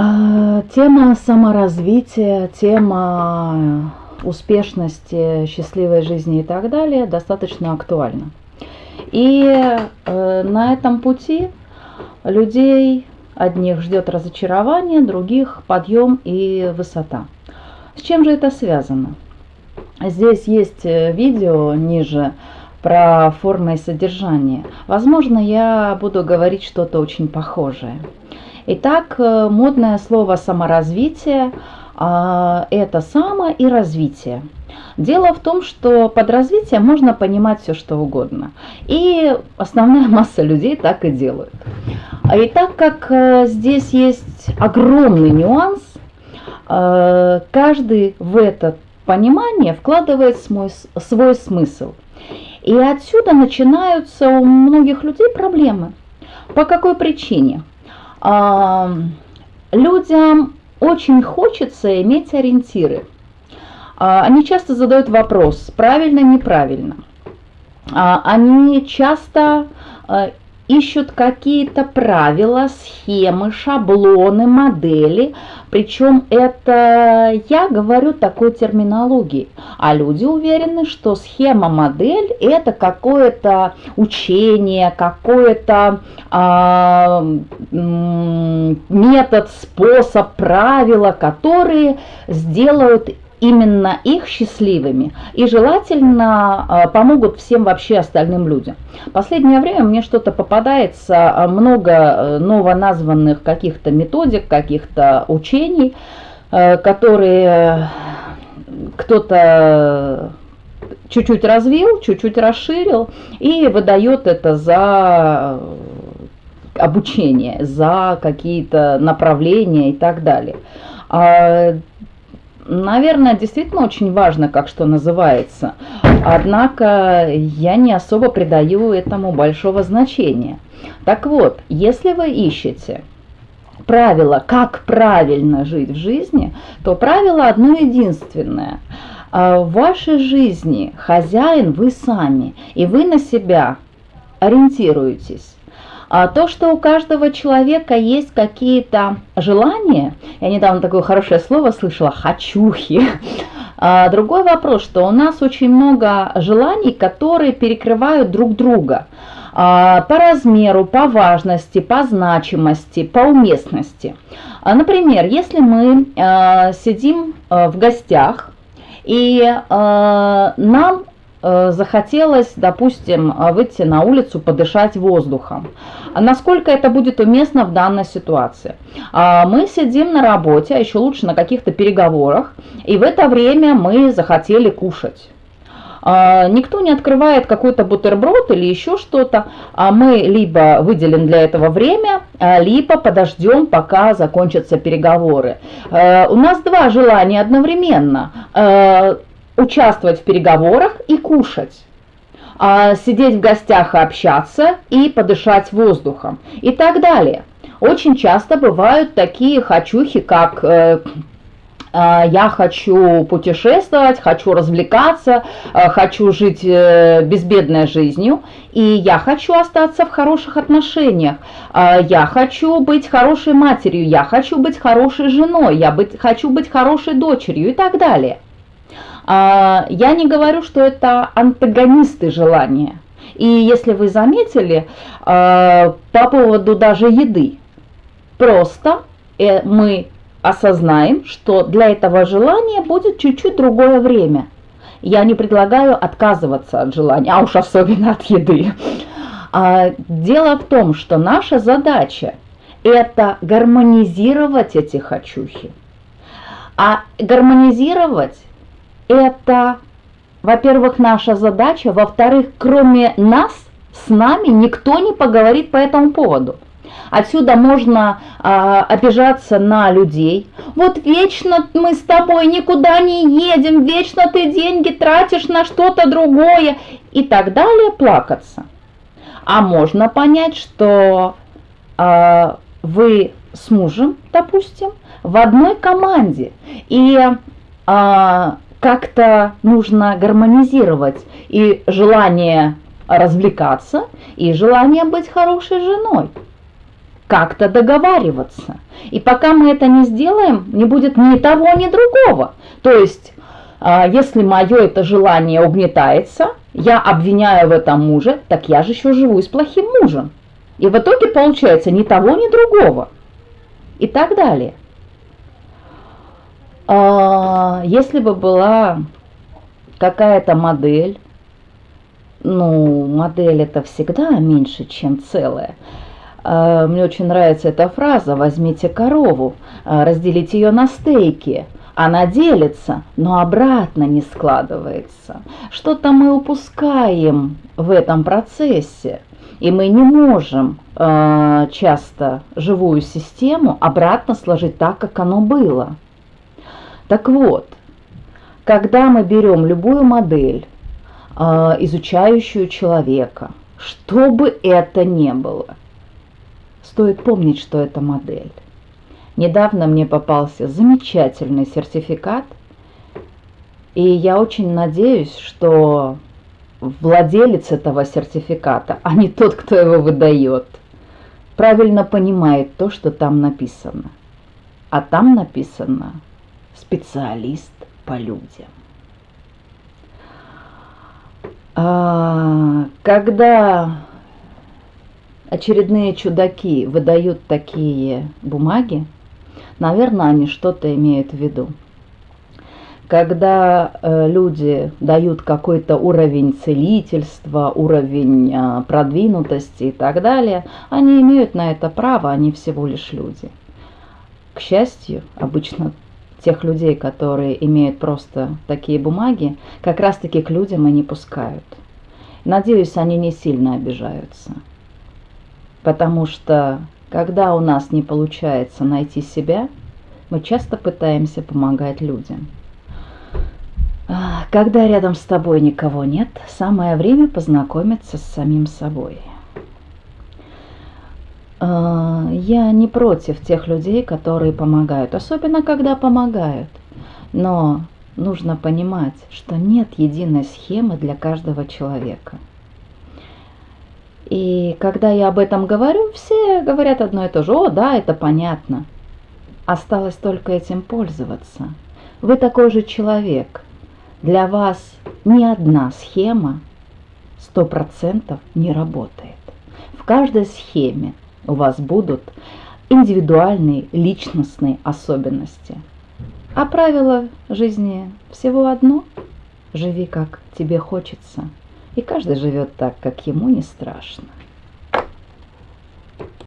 А, тема саморазвития, тема успешности, счастливой жизни и так далее достаточно актуальна. И э, на этом пути людей одних ждет разочарование, других подъем и высота. С чем же это связано? Здесь есть э, видео ниже про формы и содержание. Возможно, я буду говорить что-то очень похожее. Итак, э, модное слово саморазвитие а, это само и развитие. Дело в том, что под развитием можно понимать все что угодно. И основная масса людей так и делают. И так как э, здесь есть огромный нюанс, э, каждый в это понимание вкладывает свой, свой смысл. И отсюда начинаются у многих людей проблемы. По какой причине? Людям очень хочется иметь ориентиры. А, они часто задают вопрос, правильно, неправильно. А, они часто а, ищут какие-то правила, схемы, шаблоны, модели. Причем это я говорю такой терминологией. А люди уверены, что схема, модель это какое-то учение, какое-то а, метод, способ, правила, которые сделают именно их счастливыми и желательно а, помогут всем вообще остальным людям. Последнее время мне что-то попадается, а, много э, новоназванных каких-то методик, каких-то учений, э, которые кто-то чуть-чуть развил, чуть-чуть расширил и выдает это за обучение, за какие-то направления и так далее. Наверное, действительно очень важно, как что называется. Однако я не особо придаю этому большого значения. Так вот, если вы ищете правило, как правильно жить в жизни, то правило одно единственное. А, в вашей жизни хозяин вы сами, и вы на себя ориентируетесь. А то, что у каждого человека есть какие-то желания, я недавно такое хорошее слово слышала, «хочухи», а другой вопрос, что у нас очень много желаний, которые перекрывают друг друга а, по размеру, по важности, по значимости, по уместности. Например, если мы сидим в гостях, и нам захотелось, допустим, выйти на улицу, подышать воздухом. Насколько это будет уместно в данной ситуации? А, мы сидим на работе, а еще лучше на каких-то переговорах, и в это время мы захотели кушать. А, никто не открывает какой-то бутерброд или еще что-то, а мы либо выделим для этого время, а, либо подождем, пока закончатся переговоры. У нас два желания одновременно участвовать в переговорах и кушать а, сидеть в гостях и общаться и подышать воздухом и так далее. Очень часто бывают такие хочухи, как э, э, я хочу путешествовать, хочу развлекаться, э, хочу жить э, безбедной жизнью, и я хочу остаться в хороших отношениях, э, я хочу быть хорошей матерью, я хочу быть хорошей женой, я быть, хочу быть хорошей дочерью и так далее. А, я не говорю, что это антагонисты желания. И если вы заметили, а, по поводу даже еды, просто э, мы осознаем, что для этого желания будет чуть-чуть другое время. Я не предлагаю отказываться от желания, а уж особенно от еды. А, дело в том, что наша задача – это гармонизировать эти хочухи. А гармонизировать это, во-первых, наша задача, во-вторых, кроме нас, с нами никто не поговорит по этому поводу. Отсюда можно а, обижаться на людей. Вот вечно мы с тобой никуда не едем, вечно ты деньги тратишь на что-то другое и так далее, плакаться. А можно понять, что а, вы с мужем, допустим, в одной команде. И а, как-то нужно гармонизировать и желание развлекаться, и желание быть хорошей женой. как-то договариваться. И пока мы это не сделаем, не будет ни того, ни другого. То есть, а, если мое это желание угнетается, я обвиняю в этом мужа, так я же еще живу с плохим мужем. И в итоге получается ни того, ни другого. И так далее. А, если бы была какая-то модель, ну, модель это всегда меньше, чем целое. А, мне очень нравится эта фраза «возьмите корову, а, разделите ее на стейки». Она делится, но обратно не складывается. Что-то мы упускаем в этом процессе. И мы не можем часто живую систему обратно сложить так, как оно было. Так вот, когда мы берем любую модель, э, изучающую человека, что бы это ни было, стоит помнить, что это модель. Недавно мне попался замечательный сертификат, и я очень надеюсь, что владелец этого сертификата, а не тот, кто его выдает, правильно понимает то, что там написано. А там написано специалист по людям. А, когда очередные чудаки выдают такие бумаги, наверное, они что-то имеют в виду когда э, люди дают какой-то уровень целительства, уровень э, продвинутости и так далее, они имеют на это право, они всего лишь люди. К счастью, обычно тех людей, которые имеют просто такие бумаги, как раз-таки к людям и не пускают. Надеюсь, они не сильно обижаются. Потому что, когда у нас не получается найти себя, мы часто пытаемся помогать людям – когда рядом с тобой никого нет, самое время познакомиться с самим собой. А, я не против тех людей, которые помогают, особенно когда помогают. Но нужно понимать, что нет единой схемы для каждого человека. И когда я об этом говорю, все говорят одно и то же. О, да, это понятно. Осталось только этим пользоваться. Вы такой же человек – для вас ни одна схема 100% не работает. В каждой схеме у вас будут индивидуальные личностные особенности. А правило жизни всего одно – живи как тебе хочется. И каждый живет так, как ему не страшно.